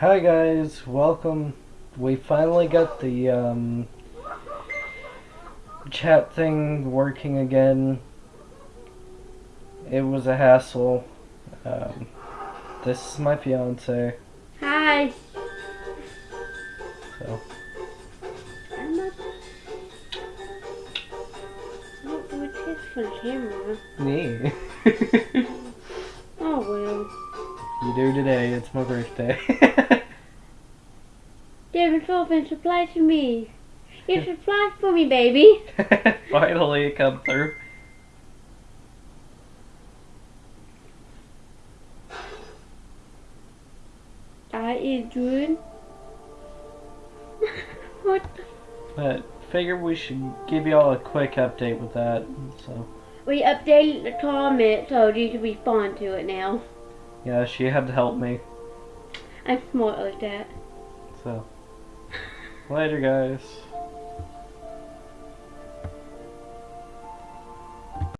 Hi guys, welcome. We finally got the um, chat thing working again. It was a hassle. Um, this is my fiance. Hi. So I'm not. What, what's this for the camera? me. You do today. It's my birthday. Devin Philippines, reply to me. Yes, reply for me, baby. finally, it come through. I is good. what? the- But figured we should give y'all a quick update with that. So We updated the comment, so you can respond to it now. Yeah, she had to help me. I'm smart like that. So later, guys.